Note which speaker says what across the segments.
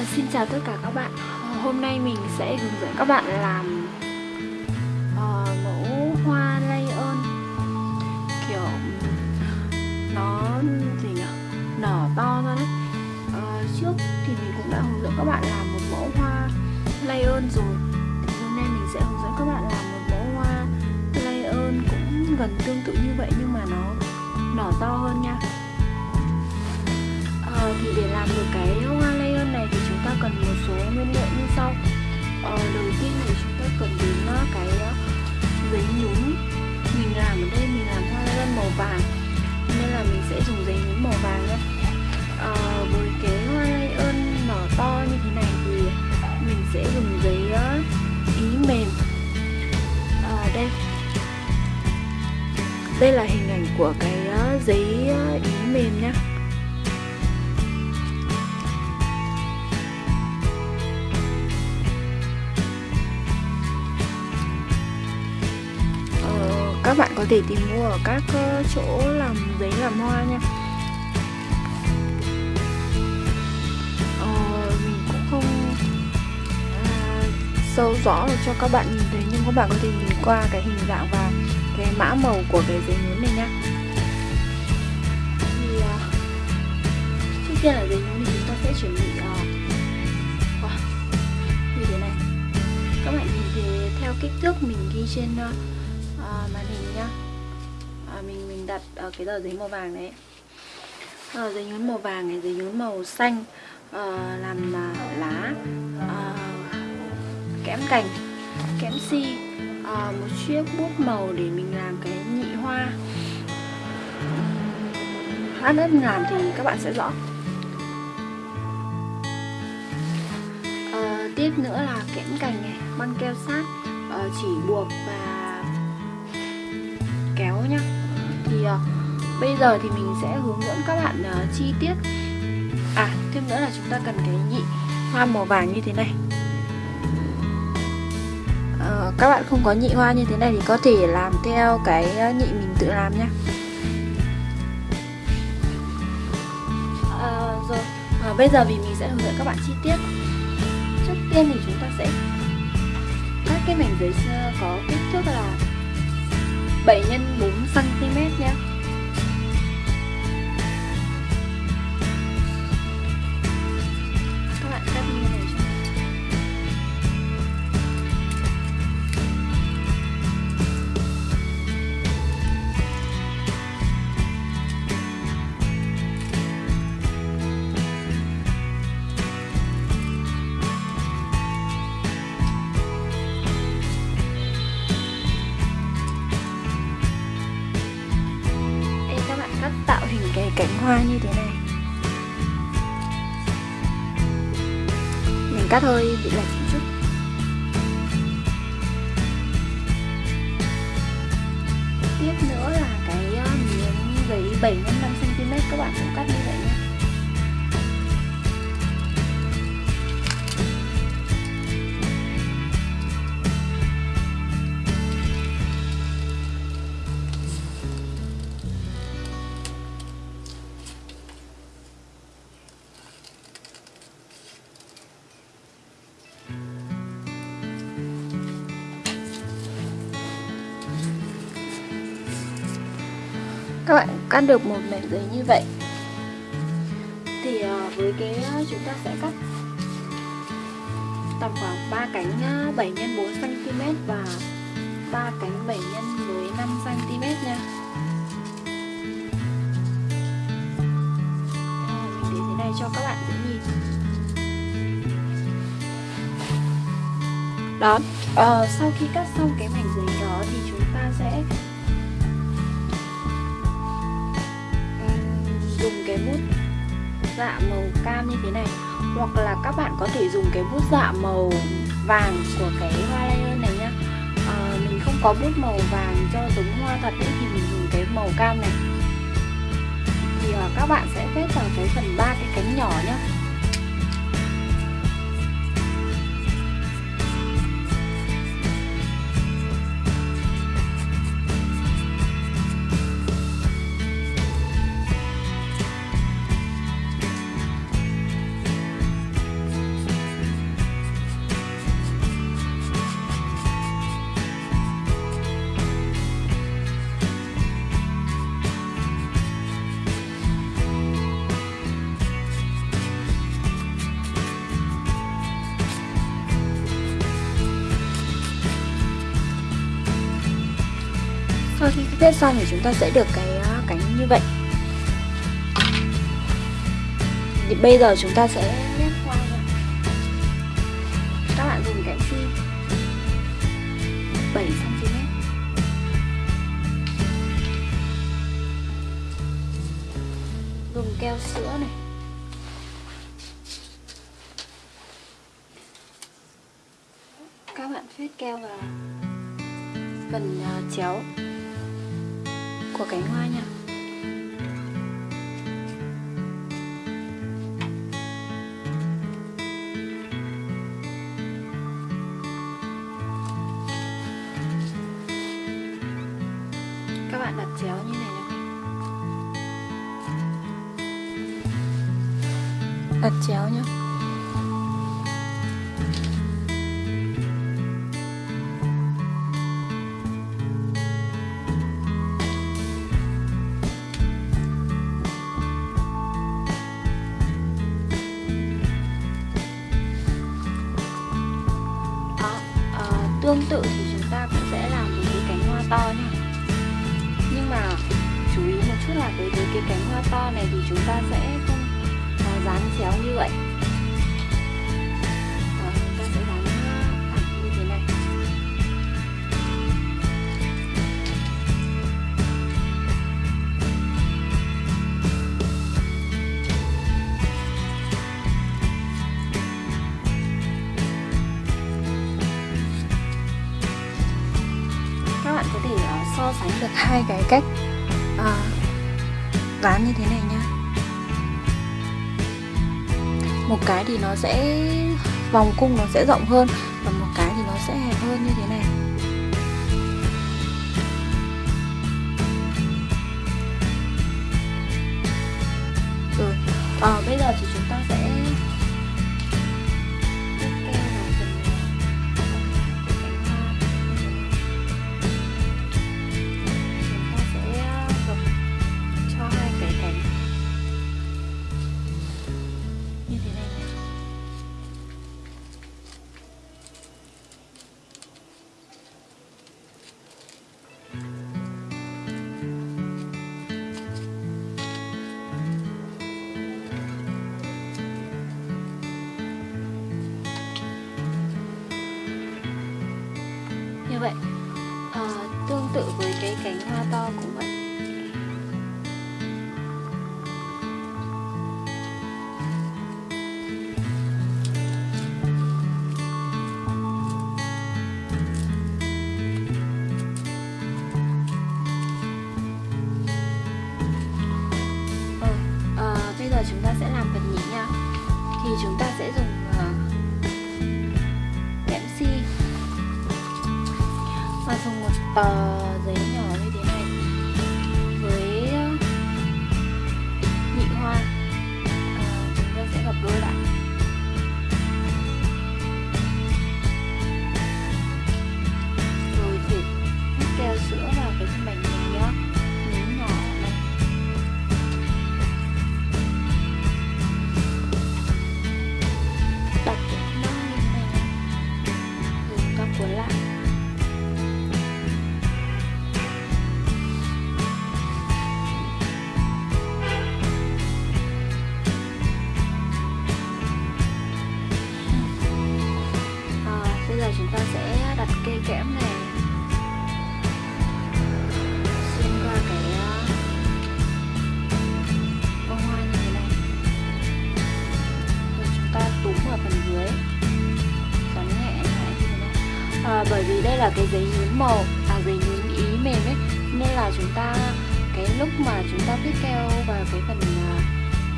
Speaker 1: Ờ, xin chào tất cả các bạn. Ờ, hôm nay mình sẽ hướng dẫn các bạn làm uh, mẫu hoa lay ơn. Kiểu nó gì nhỉ? nở to ra đấy. Uh, Trước thì mình cũng đã hướng dẫn các bạn làm một mẫu hoa lay ơn rồi. Thì Hôm nay mình sẽ hướng dẫn các bạn làm một mẫu hoa lay ơn cũng gần tương tự như vậy nhưng mà nó nở to hơn nha. Uh, Thì để làm được cái hoa ta cần một số nguyên liệu như sau. Ờ, đầu tiên thì chúng ta cần đến ờ, cái ờ, giấy nhún mình làm ở đây mình làm hoa lan màu vàng nên là mình sẽ dùng giấy nhún màu vàng nhé ờ, với cái hoa lay ơn nở to như thế này thì mình sẽ dùng giấy ờ, ý mềm. Ờ, đây. Đây là hình ảnh của cái giấy ý mềm nhé các bạn có thể tìm mua ở các ờ, chỗ làm giấy làm hoa nha. Ờ, mình cũng không à, sâu rõ được cho các bạn nhìn thấy nhưng các bạn có thể nhìn qua cái hình dạng và cái mã màu của cái giấy nhún này nhá thì à, trước tiên là giấy nhún thì chúng ta sẽ chuẩn bị à, như thế này. Các bạn nhìn thấy theo kích thước mình ghi trên uh, à, màn hình nhá. À, mình mình đặt ở cái tờ giấy màu vàng đấy. À, giấy nhún màu vàng này giấy nhún màu xanh à, làm à, lá à, kẽm cành kẽm si à, một chiếc bút màu để mình làm cái nhị hoa. Lát nữa mình làm thì các bạn sẽ rõ. À, tiếp nữa là kẽm cành này băng keo sát à, chỉ buộc và kéo nhá. Thì uh, bây giờ thì mình sẽ hướng dẫn các bạn uh, chi tiết. À thêm nữa là chúng ta cần cái nhị hoa màu vàng như thế này. Uh, các bạn không có nhị hoa như thế này thì có thể làm theo cái nhị mình tự làm nhá. Uh, rồi. Uh, bây giờ thì mình sẽ hướng dẫn các bạn chi tiết. Trước tiên thì chúng ta sẽ cắt cái mảnh giấy có kích thước là 7 x 4 cm mình cắt hơi bị lệch một chút. Tiếp nữa là cái ờ, miếng giấy 7 x 5 cm các bạn cũng cắt như vậy. Cắt được một mảnh giấy như vậy. Thì ờ, với cái ờ, chúng ta sẽ cắt tầm khoảng 3 cánh 7 x 4 cm và 3 cánh 7 x 15 cm nha. Ờ, mình để thế này cho các bạn dễ nhìn. Đó uh, sau khi cắt xong cái mảnh giấy đó thì chúng ta sẽ dùng cái bút dạ màu cam như thế này. Hoặc là các bạn có thể dùng cái bút dạ màu vàng của cái hoa layer này nhá. À, mình không có bút màu vàng cho giống hoa thật ấy, thì mình dùng cái màu cam này. Thì à, các bạn sẽ vết vào cái phần ba cái cánh nhỏ nhá. Viết xong thì chúng ta sẽ được cái ờ, cánh như vậy. Thì bây giờ chúng ta sẽ chéo như này nha đặt chéo nhá. Sánh được hai cái cách ờ, à, dán như thế này nhá. Một cái thì nó sẽ vòng cung nó sẽ rộng hơn. Cái cánh hoa to màu. À về nhún ý mềm ấy nên là chúng ta cái lúc mà chúng ta viết keo vào cái phần à,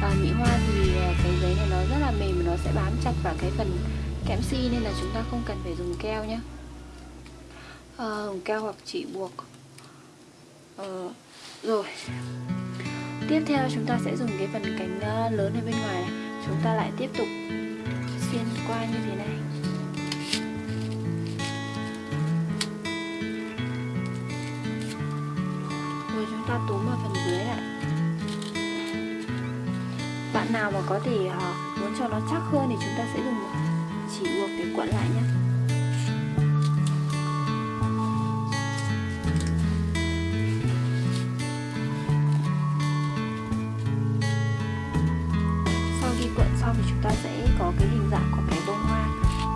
Speaker 1: à nhị hoa thì à, cái giấy này nó rất là mềm và nó sẽ bám chặt vào cái phần kẽm si nên là chúng ta không cần phải dùng keo nhé à, ờ, dùng keo hoặc chỉ buộc. À, rồi. Tiếp theo chúng ta sẽ dùng cái phần cánh à, lớn ở bên ngoài. Này chúng ta lại tiếp tục xuyên qua như thế này. nào mà có thể uh, muốn cho nó chắc hơn thì chúng ta sẽ dùng chỉ buộc để cuộn lại nhé. Sau khi cuộn xong thì chúng ta sẽ có cái hình dạng của cái bông hoa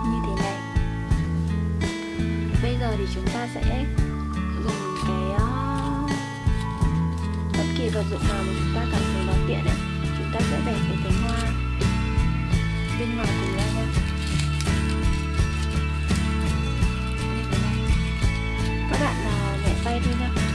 Speaker 1: như thế này. Bây giờ thì chúng ta sẽ dùng cái uh, bất kỳ vật dụng nào mà chúng ta cảm thấy nó tiện ấy đẹp của bẻ cái cánh hoa bên ngoài của nhau nha các bạn à, uh, nhẹ tay thôi nha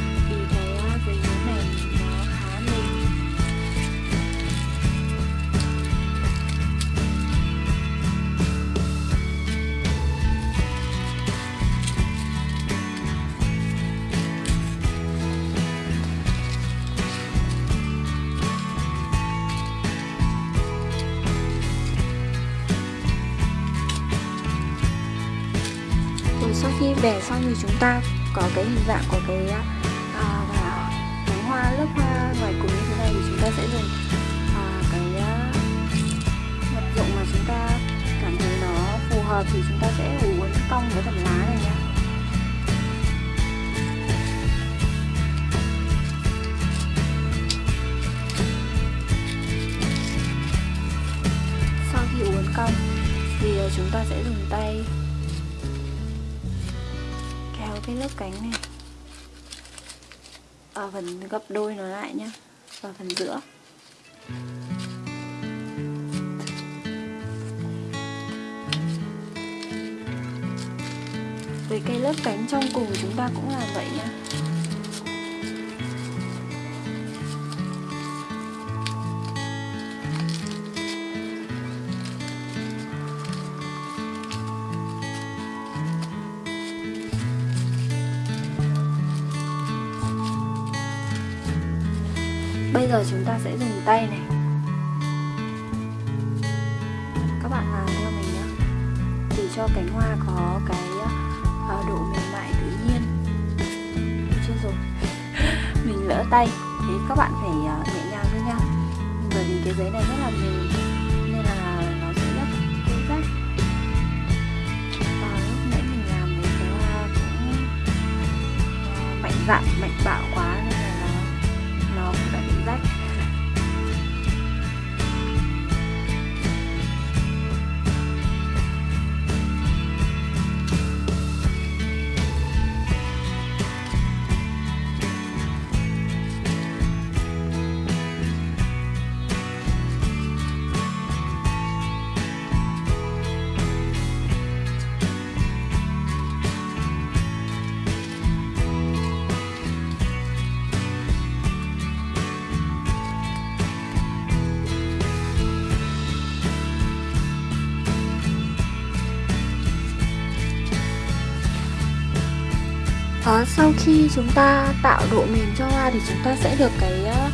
Speaker 1: để sau khi bẻ xong thì chúng ta có cái hình dạng của cái à, à và cánh hoa lớp hoa ngoài cùng như thế này thì chúng ta sẽ dùng à, cái à, vật dụng mà chúng ta cảm thấy nó phù hợp thì chúng ta sẽ uốn cong với phần lá này nhé sau khi uốn cong thì à, chúng ta sẽ dùng tay cái lớp cánh này. Ở phần gấp đôi nó lại nhé và phần giữa. Với cái lớp cánh trong cùng chúng ta cũng làm vậy nhé. Bây giờ chúng ta sẽ dùng tay này. Các bạn làm theo mình nhé Để cho cánh hoa có cái ờ, độ mềm mại tự nhiên. Chưa rồi? Mình lỡ tay. Thế các bạn phải ờ, nhẹ nhàng thôi nha. Bởi vì cái giấy này rất là mềm Nên là nó sẽ rất dễ rách. Và lúc nãy mình làm thì cái hoa cũng ờ, mạnh dạn, mạnh bạo quá. Sau khi chúng ta tạo độ mềm cho hoa thì chúng ta sẽ được cái uh,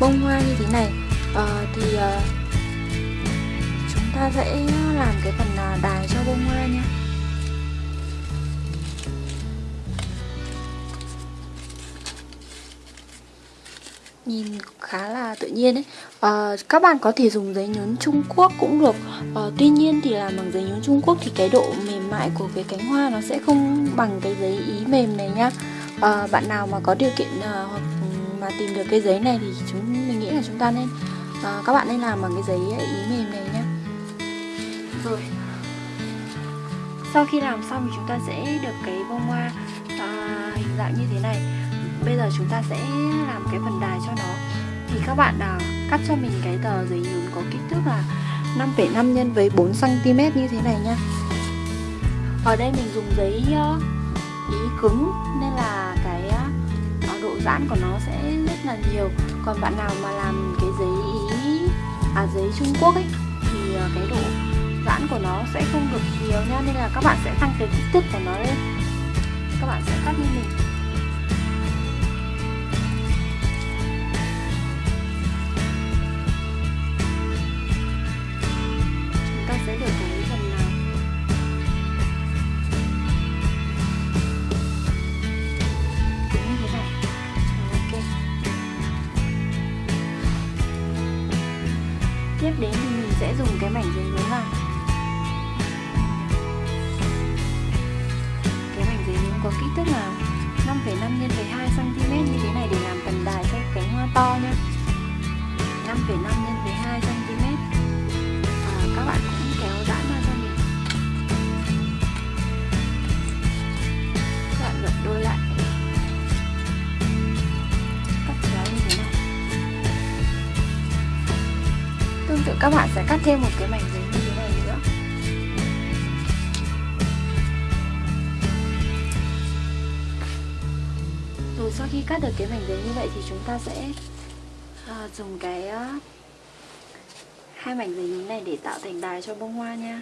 Speaker 1: bông hoa như thế này. Uh, thì uh, chúng ta sẽ làm cái phần uh, đài cho bông hoa nha. Nhìn khá là tự nhiên ấy. À, các bạn có thể dùng giấy nhún Trung Quốc cũng được. À, tuy nhiên thì làm bằng giấy nhún Trung Quốc thì cái độ mềm mại của cái cánh hoa nó sẽ không bằng cái giấy ý mềm này nhá à, ờ, bạn nào mà có điều kiện à, hoặc mà tìm được cái giấy này thì chúng mình nghĩ là chúng ta nên à, các bạn nên làm bằng cái giấy ý mềm này nhá rồi. Sau khi làm xong thì chúng ta sẽ được cái bông hoa à, hình dạng như thế này bây giờ chúng ta sẽ làm cái phần đài cho nó. Thì các bạn à, cắt cho mình cái tờ giấy nhún có kích thước là 5,5 nhân với 4 cm như thế này nha. Ở đây mình dùng giấy ờ, ý cứng nên là cái ờ, độ giãn của nó sẽ rất là nhiều. Còn bạn nào mà làm cái giấy ý à giấy Trung Quốc ấy thì ờ, cái độ giãn của nó sẽ không được nhiều nha. Nên là các bạn sẽ tăng cái kích thước của nó lên. Các bạn sẽ cắt như mình. Được cái mảnh giấy như vậy thì chúng ta sẽ à, dùng cái uh, hai mảnh giấy này để tạo thành đài cho bông hoa nha.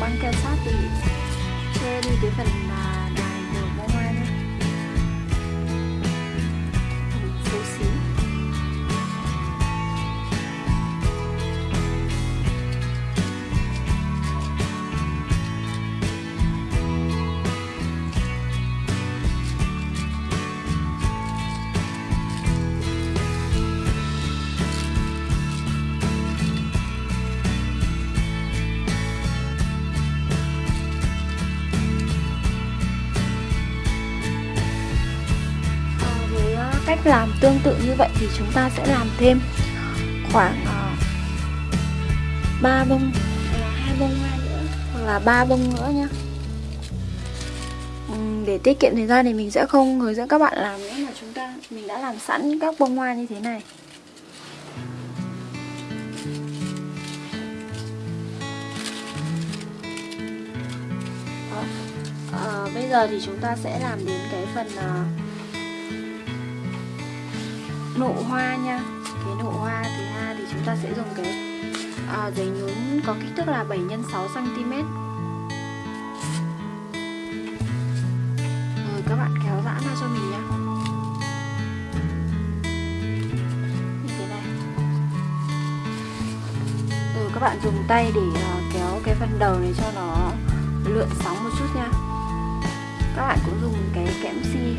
Speaker 1: Chúng ta dùng băng như vậy thì chúng ta sẽ làm thêm khoảng ờ, uh, 3 bông hai bông hoa nữa hoặc là ba bông nữa nhá để tiết kiệm thời gian thì mình sẽ không hướng dẫn các bạn làm nữa mà chúng ta mình đã làm sẵn các bông hoa như thế này Đó. Ờ, bây giờ thì chúng ta sẽ làm đến cái phần uh, nụ hoa nha. Cái nụ hoa thứ hai thì chúng ta sẽ dùng cái à, giấy nhún có kích thước là 7 x 6 cm rồi các bạn kéo giãn ra cho mình nhé như thế này. Rồi các bạn dùng tay để uh, kéo cái phần đầu này cho nó lượn sóng một chút nha. Các bạn cũng dùng cái kẽm si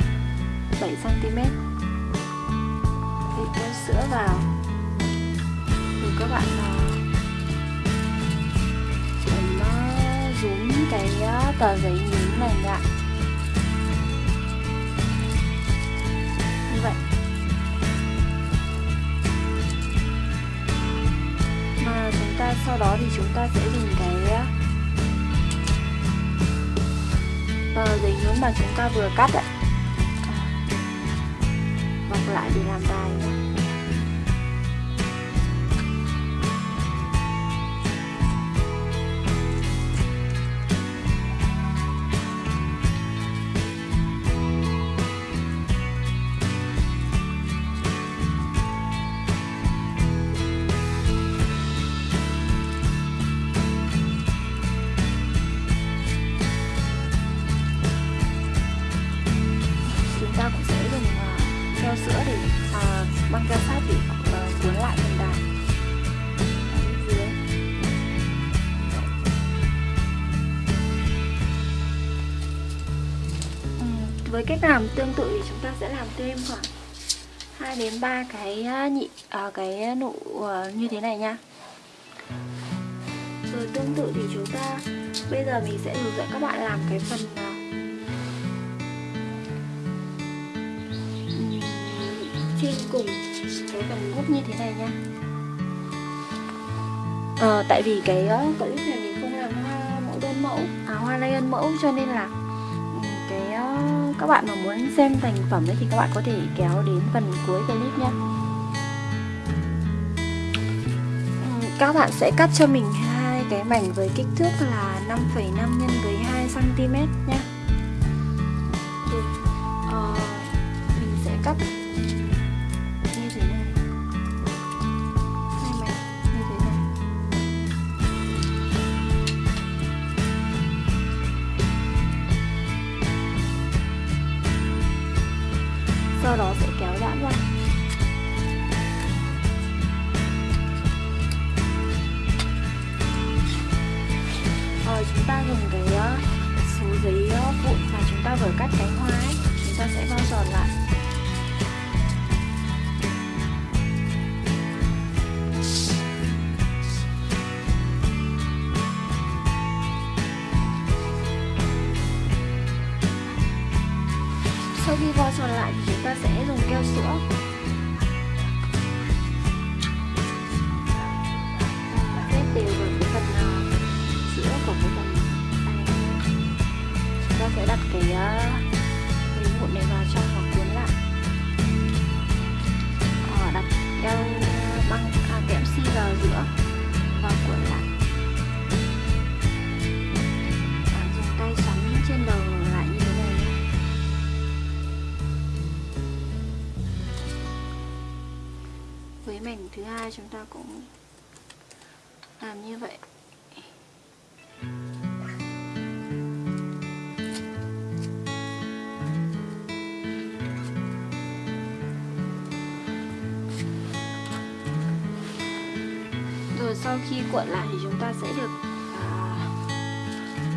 Speaker 1: 7 cm sữa vào. Rồi các bạn uh, nó rúm cái ờ, tờ giấy nhún này lại như vậy. Mà chúng ta sau đó thì chúng ta sẽ dùng cái ờ, tờ giấy nhún mà chúng ta vừa cắt ấy bọc lại để làm đài nhé với cách làm tương tự thì chúng ta sẽ làm thêm khoảng 2 đến 3 cái à, nhị à, cái nụ à, như thế này nha. Rồi tương tự thì chúng ta bây giờ mình sẽ hướng dẫn các bạn làm cái phần à, trên cùng cái phần gốc như thế này nha. À, tại vì cái clip này mình không làm hoa mẫu đơn mẫu à hoa lay mẫu cho nên là cái các bạn mà muốn xem thành phẩm ấy thì các bạn có thể kéo đến phần cuối clip nhé. Các bạn sẽ cắt cho mình hai cái mảnh với kích thước là 5,5 nhân với 2 cm nhé. Uh, mình sẽ cắt sau khi vo tròn lại thì chúng ta sẽ dùng keo sữa. Xếp đều vào cái phần à, sữa của cái phần này. Chúng ta sẽ đặt cái à, miếng vụn này vào trong và cuốn lại. Ờ, đặt keo à, băng à, kẽm xi vào giữa và cuốn lại. Với thứ hai chúng ta cũng làm như vậy. Rồi sau khi cuộn lại thì chúng ta sẽ được à,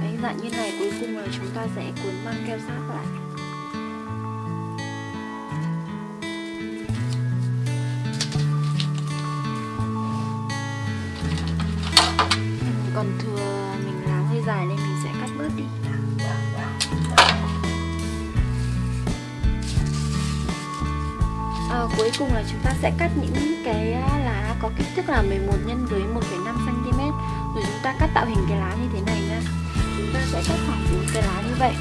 Speaker 1: đánh dạng như này cuối cùng là chúng ta sẽ cuốn băng keo sát lại. Cùng là chúng ta sẽ cắt những cái lá có kích thước là 11 nhân với 1,5 cm rồi chúng ta cắt tạo hình cái lá như thế này nha. Chúng ta sẽ cắt khoảng 4 cái lá như vậy.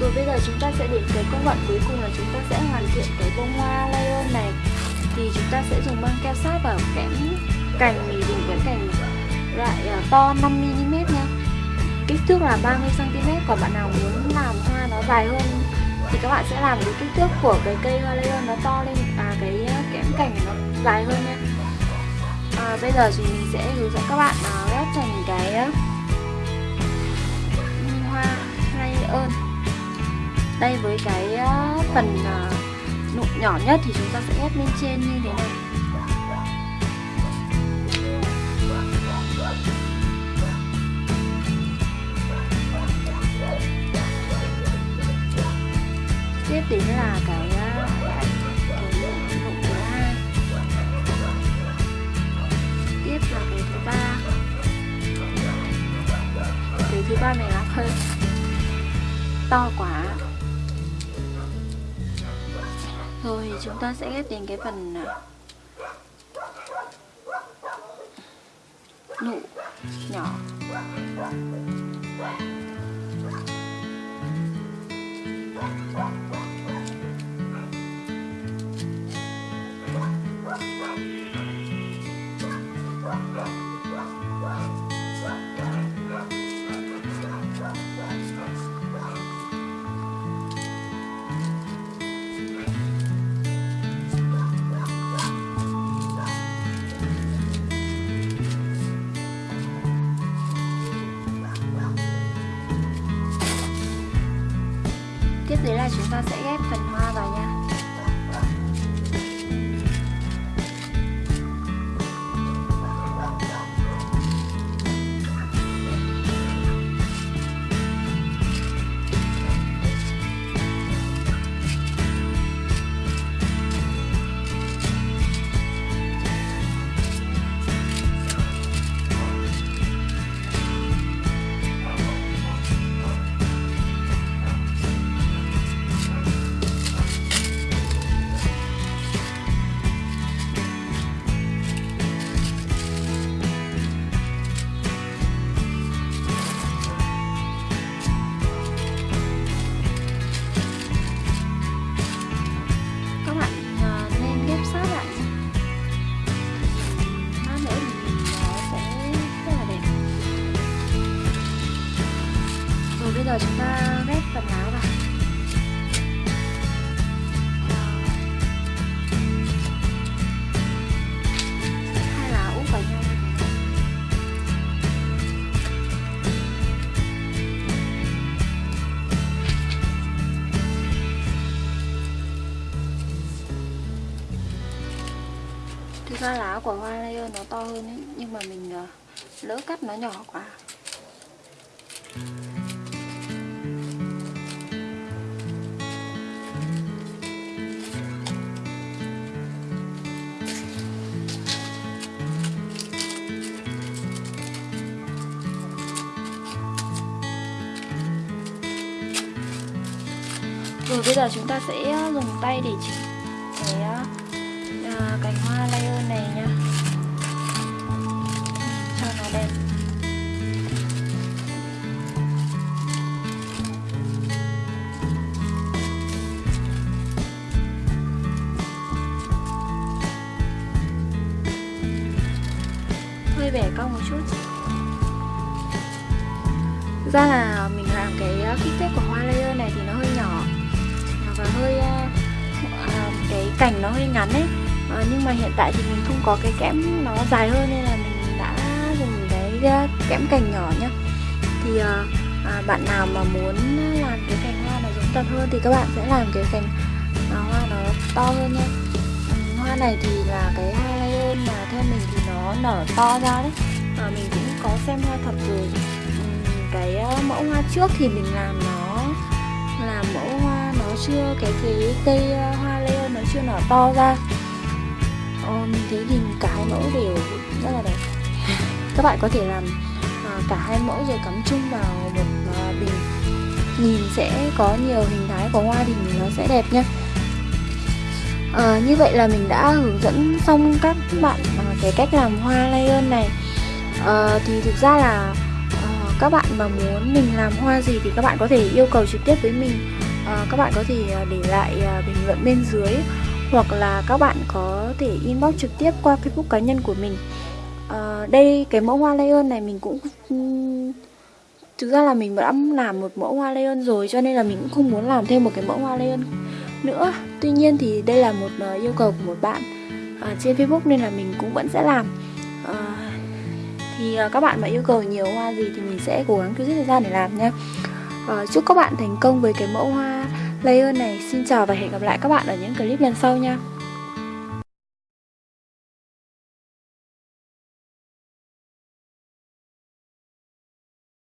Speaker 1: Rồi bây giờ chúng ta sẽ đến cái công đoạn cuối cùng là chúng ta sẽ hoàn thiện cái bông hoa layer này. Thì chúng ta sẽ dùng băng keo sát vào kẽm cành mình dùng cái cành loại ờ, to 5mm nha. Kích thước là 30cm còn bạn nào muốn làm hoa nó dài hơn thì các bạn sẽ làm cái kích thước của cái cây hoa lê nó to lên và cái à, kẽm cành nó dài hơn nha. À, bây giờ thì mình sẽ hướng dẫn các bạn à, ghép thành cái à, hoa layer. Đây với cái phần nụ nhỏ nhất thì chúng ta sẽ ghép lên trên như thế này. Tiếp là cái à, cái nụ thứ hai tiếp là cái thứ ba. Cái thứ ba này là hơi to quá. Rồi, chúng ta sẽ ghép đến cái phần à, nụ nhỏ. tiếp Thực ra lá của hoa layer nó to hơn ấy, nhưng mà mình ờ, lỡ cắt nó nhỏ quá. Rồi bây giờ chúng ta sẽ ờ, dùng tay để chỉnh hơi bẻ cong một chút. Thực ra là mình làm cái ờ, kích thước của hoa layer này thì nó hơi nhỏ à, và hơi ờ, à, cái cành nó hơi ngắn ấy. Ờ, nhưng mà hiện tại thì mình không có cái kẽm nó dài hơn nên là mình đã dùng cái kẽm cành nhỏ nhá. Thì à, bạn nào mà muốn làm cái cành hoa nó giống thật hơn thì các bạn sẽ làm cái cành hoa nó to hơn nhá. Hoa này thì là cái hơn mà theo mình thì nó nở to ra đấy. À, mình cũng có xem hoa thật rồi. Cái ờ, mẫu hoa trước thì mình làm nó làm mẫu hoa nó chưa cái cái cây ờ, hoa leo nó chưa nở to ra. Ờ, mình thấy thì cả hai mẫu đều rất là đẹp. Các bạn có thể làm ờ, cả hai mẫu rồi cắm chung vào một bình. Nhìn sẽ có nhiều hình thái của hoa thì nó sẽ đẹp nhá à, như vậy là mình đã hướng dẫn xong các bạn ờ, cái cách làm hoa layer này. À, thì thực ra là các bạn mà muốn mình làm hoa gì thì các bạn có thể yêu cầu trực tiếp với mình. À, các bạn có thể để lại bình luận bên dưới hoặc là các bạn có thể inbox trực tiếp qua facebook cá nhân của mình. À, đây cái mẫu hoa layer này mình cũng ừ, thực ra là mình đã làm một mẫu hoa layer rồi cho nên là mình cũng không muốn làm thêm một cái mẫu hoa layer nữa. Tuy nhiên thì đây là một ờ, yêu cầu của một bạn à, trên facebook nên là mình cũng vẫn sẽ làm. À, thì các bạn mà yêu cầu nhiều hoa gì thì mình sẽ cố gắng cứ giết thời gian để làm nha. À, chúc các bạn thành công với cái mẫu hoa layer này. Xin chào và hẹn gặp lại các bạn ở những clip lần sau nha.